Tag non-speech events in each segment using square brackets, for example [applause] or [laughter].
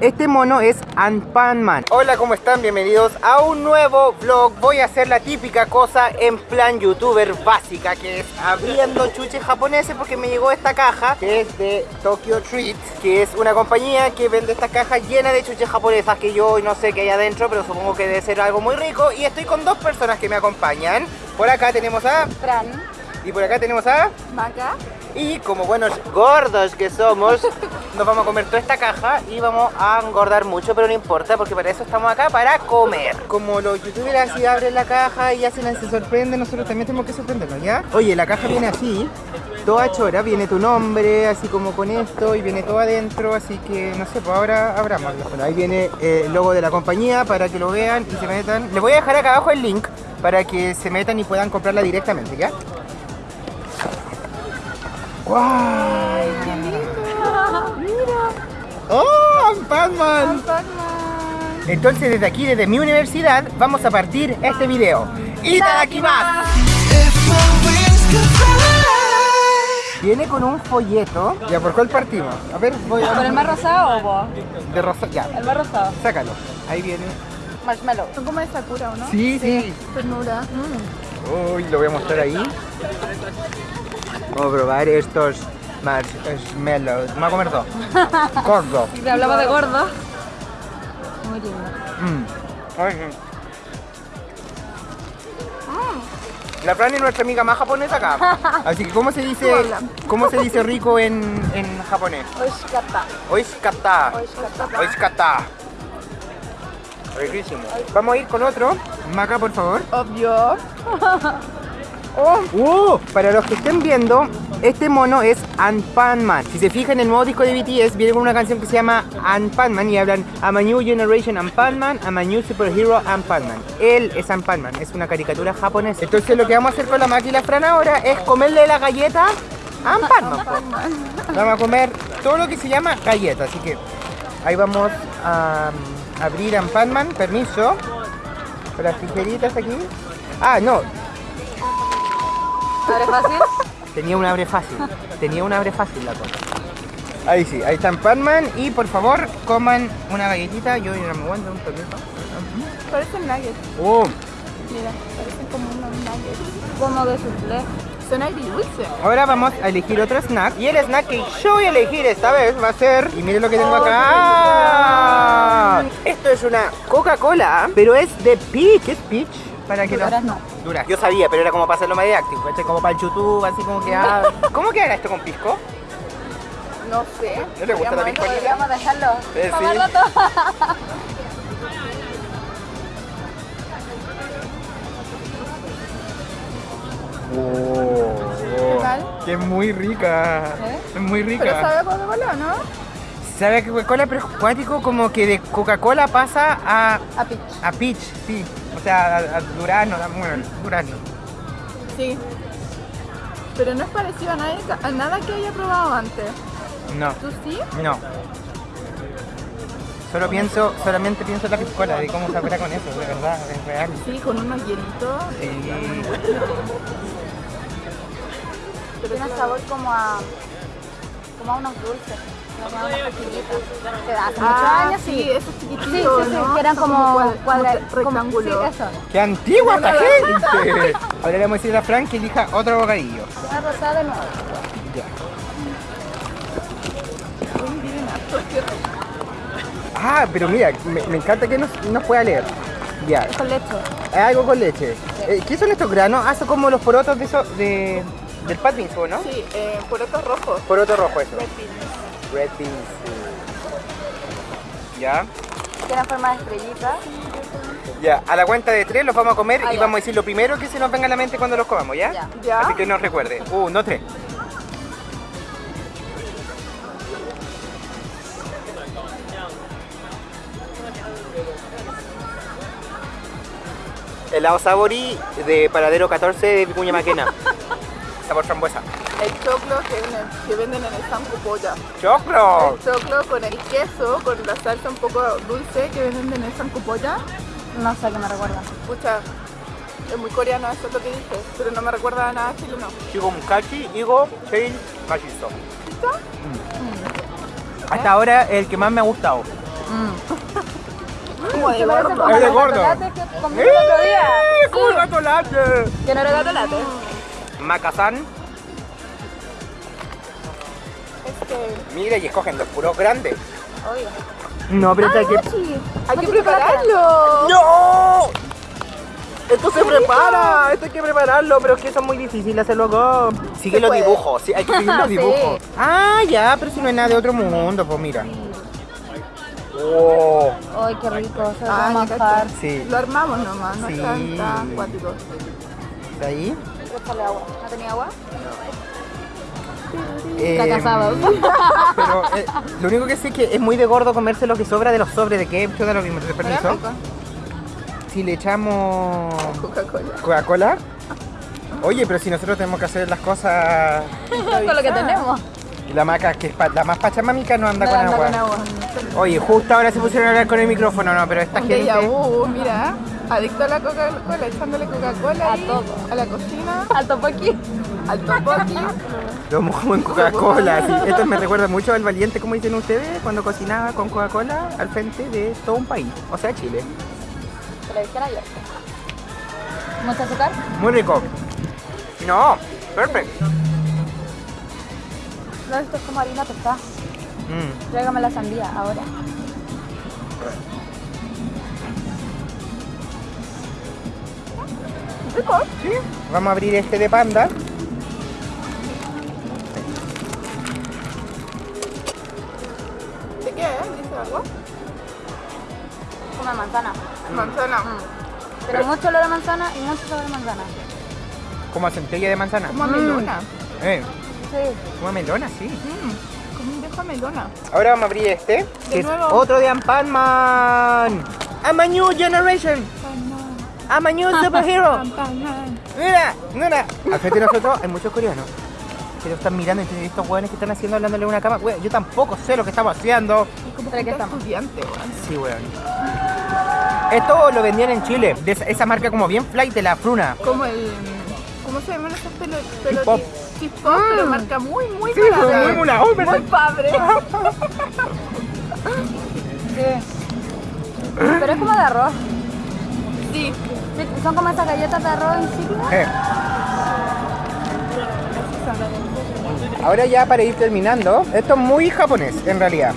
Este mono es Anpanman. Hola, ¿cómo están? Bienvenidos a un nuevo vlog. Voy a hacer la típica cosa en plan youtuber básica, que es abriendo chuches japoneses porque me llegó esta caja, que es de Tokyo Treat, que es una compañía que vende esta caja llena de chuches japonesas que yo no sé qué hay adentro, pero supongo que debe ser algo muy rico. Y estoy con dos personas que me acompañan. Por acá tenemos a... Fran, Y por acá tenemos a... Maca, Y como buenos gordos que somos, nos vamos a comer toda esta caja y vamos a engordar mucho, pero no importa porque para eso estamos acá, para comer. Como los youtubers así abren la caja y hacen se sorprenden, nosotros también tenemos que sorprendernos, ¿ya? Oye, la caja viene así, toda chora, viene tu nombre, así como con esto, y viene todo adentro, así que no sé, pues ahora abramoslo. Bueno, ahí viene eh, el logo de la compañía para que lo vean y se metan. Les voy a dejar acá abajo el link para que se metan y puedan comprarla directamente, ¿ya? ¡Guau! ¡Oh! ¡Batman! Entonces desde aquí, desde mi universidad, vamos a partir este video. ¡Itadakimasu! Viene con un folleto. ¿Ya por cuál partimos? A ver, voy a... ¿Por el más rosado o vos? De rosa... Ya, El más rosado. sácalo. Ahí viene. Marshmallow. Son como de Sakura, ¿o no? Sí, sí. Ternura. Uy, lo voy a mostrar ahí. Vamos a probar estos marshmallows. Me voy a comer dos. Gordo. [laughs] Si hablamos de gordo. Muy lindo. Mm. Ay, sí. La Fran es nuestra amiga más japonesa acá. [laughs] Así que, ¿cómo se dice, cómo se dice rico en, en japonés? Oishikata. Oishikata. Oishikata. Oishikata. Riquísimo. Vamos a ir con otro. Maca, por favor. Obvio. [laughs] Oh. Uh, para los que estén viendo, este mono es Anpanman. Si se fijan en el nuevo disco de BTS, viene con una canción que se llama Anpanman y hablan I'm a new generation Anpanman, I'm a new superhero Anpanman. Él es Anpanman, es una caricatura japonesa. Entonces lo que vamos a hacer con la la Fran ahora es comerle la galleta a Anpanman. po. Vamos a comer todo lo que se llama galleta, así que ahí vamos a um, abrir Anpanman, permiso. Las tijeritas aquí. Ah, no, ¿Abre fácil? Tenía un abre fácil. Tenía un abre fácil la cosa. Ahí sí, ahí está Panman y por favor coman una galletita. Yo no me aguanto un poquito. Parecen nuggets. Oh, Mira, parecen como unos nuggets. Como de soufflé. Son agridulces. ahora vamos a elegir otro snack. Y el snack que yo voy a elegir esta vez va a ser. Y miren lo que tengo acá. Esto es una Coca-Cola, pero es de peach. ¿Es peach? Para que Ahora no. Dura. Yo sabía, pero era como para hacerlo más didáctico. ¿cachai? Como para el YouTube, así como que. ah, [laughs] ¿Cómo queda esto con pisco? No sé. ¿No le gusta la piscolina? Podríamos dejarlo. Eh, sí. Todo. Oh, tal? Que es muy rica. ¿Eh? Es muy rica. Pero sabe a Coca-Cola, ¿no? Sabe a Coca-Cola, pero es cuático como que de Coca-Cola pasa a, A pitch. a peach, sí. O sea, a, a durazno, a- bueno, durazno. Sí. Pero no es parecido a, nadie- a nada que haya probado antes. No, ¿Tú sí? no. Solo pienso, solamente pienso en la piscola, de cómo sabrá con eso, de verdad, es real. Sí, con unos hielitos. Sí. Tiene sabor como a. como a unos dulces. Que hace muchos Ah, años sí, sí. esos Sí, chiquititos, sí, sí, ¿no? que eran como cuadra, como como- rectángulos. Sí, eso. ¡Qué antigua esta gente! Ahora le [laughs] vamos a decir a Frank que elija otro bocadillo. Una rosada de nuevo. Ya. Ah, pero mira, me, me encanta que nos, nos pueda leer. Ya, Con leche. es algo con leche. Eh, ¿Qué son estos granos? Ah, son como los porotos de eso, de, del pat beans, ¿o ¿no? Sí, eh, porotos rojos. Poroto rojo eso. Red beans. Red beans. sí. Ya. Tiene forma de estrellita. Ya, a la cuenta de tres los vamos a comer Ah, y ya. vamos a decir lo primero que se nos venga a la mente cuando los comamos, ¿ya? Ya. ¿Ya? Así que nos recuerde. Uno, tres. Helado Sabori de Paradero 14 de Vicuña Maquena. [laughs] Sabor frambuesa. El choclo que, en el- que venden en el Sanco Polla. ¡Choclo! El choclo con el queso, con la salsa un poco dulce que venden en el Sanco Polla. No sé qué me recuerda. Pucha, es muy coreano eso es lo que dices, pero no me recuerda a nada chileno. Chigo Mukachi, Igo, Sheil, Machizo. ¿Listo? Hasta ahora el que más me ha gustado. [laughs] Como de gordo. Es de gordo. que comí el otro día. ¡Eh! ¡Como Sí, gato latte! Que no era gatolate. Macazán. Este, Mira, y escogen los puros grandes. Obvio. No, pero ¡Ay, hay que... Hay que prepararlo. ¡No! Esto se prepara, esto hay que prepararlo, pero es que eso es muy difícil hacerlo acá. Sigue los dibujos, sí, hay que seguir [laughs] los Sí. dibujos. Ah, ya, pero si no es nada de otro mundo, pues mira. Oh, ¡Ay, qué rico! Se va a ya manjar. caché. sí. Lo armamos nomás, no Sí. es tan, tan acuático. ¿Está ahí? Échale agua. ¿No tenía agua? Eh. [laughs] Pero eh, lo único que sé es que es muy de gordo comerse lo que sobra de los sobres de ketchup, da lo ¿te Pero permiso? Si le echamos Coca-Cola. Coca-Cola. Oye, pero si nosotros tenemos que hacer las cosas... [laughs] Con lo que tenemos. Y la maca, que es pa- la más pachamamica, no anda No con anda agua. con agua. Oye, justo ahora se pusieron a hablar con el micrófono, no, pero esta Un gente... déjà vu, mira. Adicto a la Coca-Cola, echándole Coca-Cola A ahí, todo. A la cocina, Al topoqui. al topoki. Lo mojamos en Coca-Cola. sí. Esto me recuerda mucho al valiente, como dicen ustedes, cuando cocinaba con Coca-Cola al frente de todo un país, o sea, Chile. Te lo dijera yo. ¿Mucho azúcar? Muy rico. No, perfecto. No, esto es como harina tostada. Mm. Tráigame la sandía ahora. Rico. Sí. Vamos a abrir este de panda. ¿De qué es? ¿Dice algo? Como manzana. Manzana. Mm. Pero mucho olor a manzana y mucho sabor a manzana. Como a centella de manzana. Como a melona. Eh, Sí. como a melona, sí. Mm, como un a melona. Ahora vamos a abrir este, que es nuevo. otro de. I'm a new generation. I'm a new superhero. [laughs] Mira, mira. Al de nosotros hay muchos coreanos. Que lo están mirando entre estos hueones que están haciendo hablándole una cama. Weón, yo tampoco sé lo que estamos haciendo. Como ¿Pero qué que estamos? estudiante, weón. Sí, weón. Esto lo vendían en Chile, de esa, marca como bien flight de la fruna. Como el... ¿Cómo se llaman esos pelos? Hip hop. Hop, pero marca muy, muy Sí, barata. muy mula, oh. Muy padre. Sí. [laughs] [laughs] Pero es como de arroz. Sí. Son como esas galletas de arroz insípidas. Eh. Ahora ya para ir terminando, esto es muy japonés en realidad.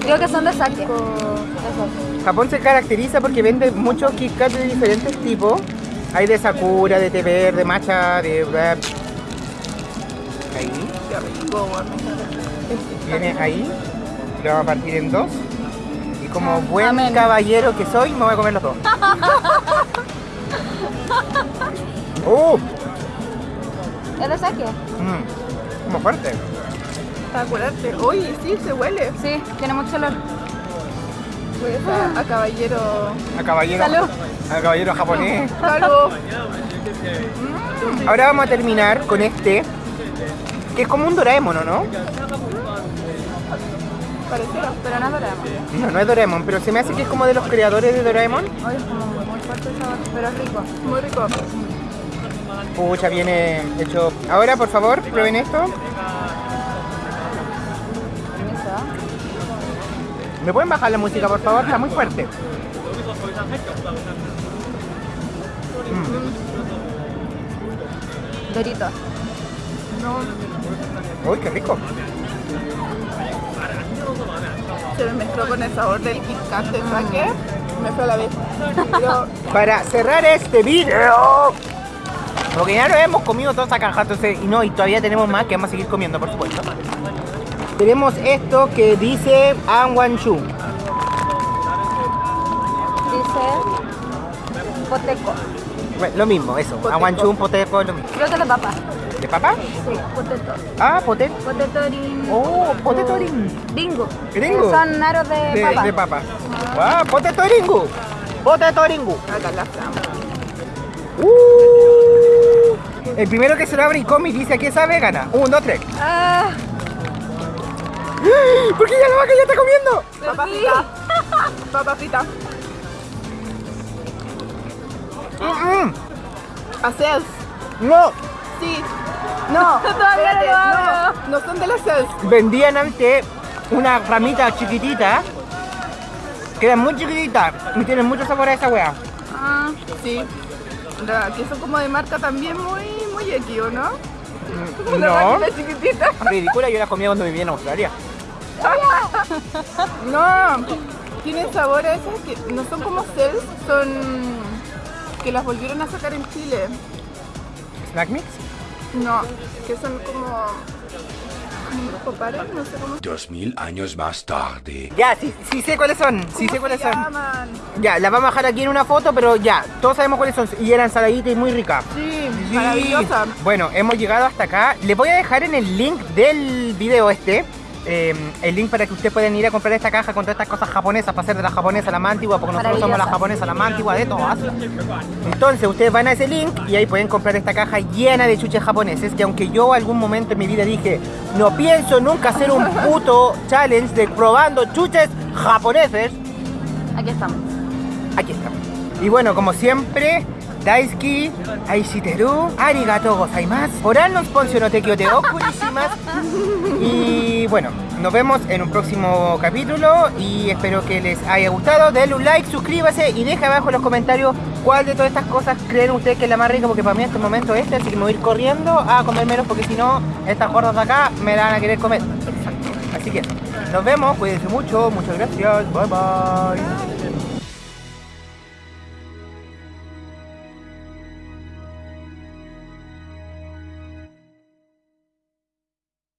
Creo que son de sake. Japón se caracteriza porque vende muchos Kit Kat de diferentes tipos. Hay de Sakura, de té verde, matcha, de. Ahí, viene ahí. Lo vamos a partir en dos. Como buen Amén. caballero que soy, me voy a comer los dos. ¡Uh! ¿Es de sake? Mm, como fuerte. Para curarte. Uy, sí, se huele. Sí, tiene mucho olor. Huele a, a caballero. A caballero. Salud. A caballero japonés. [laughs] Salud. Ahora vamos a terminar con este. Que es como un Doraemon, ¿o ¿no? Pareciera. Pero no es Doraemon. No, no es Doraemon, pero se me hace que es como de los creadores de Doraemon. Es como muy fuerte el sabor, pero es rico. Muy rico. Pucha, viene hecho. Ahora, por favor, prueben esto. ¿Me pueden bajar la música, por favor? Está muy fuerte. Dorito. No, Uy, qué rico. Se me mezcló con el sabor del Kit Kat de sake. Me fue a la vez. Pero Para cerrar este video. Porque ya nos hemos comido toda esa caja, entonces, y no, y todavía tenemos más que vamos a seguir comiendo, por supuesto. Tenemos esto que dice Anwanshu. Dice poteco. Bueno, lo mismo, eso. Poteco. Anwanshu, poteco, lo mismo. Creo que de papa. ¿De papa? Sí, poteto. Ah, poteco. Poteto ring. Oh, poteto ring. Ringo. Ringo. Son aros de, De, papa. de papa. Ah, poteto ringu. Poteto ringu. acá la flama. Uh. El primero que se lo abre y come y dice a qué sabe, gana. Un, dos, tres. Ah, ¿Por qué ya la vaca ya está comiendo? Papa frita. Papa frita. Mm, mm. Haces. No, Sí. No. [laughs] Todavía no Espérate, no, no son de las CES. Vendían antes una ramita chiquitita Quedan muy chiquititas y tienen mucho sabor a esa wea. Ah, sí. La, que son como de marca también muy, muy X, ¿o no? Una No, máquina chiquitita. [laughs] ridícula, yo las comía cuando vivía en Australia. [laughs] No, tienen sabor a esas que no son como cells, son que las volvieron a sacar en Chile. ¿Snack mix? No, que son como no sé cómo Dos mil años más tarde. Ya, sí, sí sé cuáles son, sí sé ¿Cómo cuáles son. llaman? Ya, las vamos a dejar aquí en una foto, pero ya, todos sabemos cuáles son. Y eran saladitas y muy ricas. Sí, Sí. maravillosa. Bueno, hemos llegado hasta acá. Les voy a dejar en el link del video este. Eh, el link para que ustedes puedan ir a comprar esta caja con todas estas cosas japonesas para hacer de la japonesa la más antigua, porque nosotros somos la japonesa la más antigua de todas. Entonces ustedes van a ese link y ahí pueden comprar esta caja llena de chuches japoneses. Que aunque yo algún momento en mi vida dije, no pienso nunca hacer un [laughs] puto challenge de probando chuches japoneses, Aquí estamos. aquí estamos. Y bueno, como siempre, Daisuki, Aishiteru, Arigato gozaimasu, Oran sponsor no te. Y bueno, nos vemos en un próximo capítulo y espero que les haya gustado. Denle un like, suscríbase y deja abajo en los comentarios cuál de todas estas cosas creen ustedes que es la más rica porque para mí en este momento es este, así que me voy a ir corriendo a comer menos porque si no, estas gordas de acá me la van a querer comer. Así que nos vemos, cuídense mucho, muchas gracias, bye bye.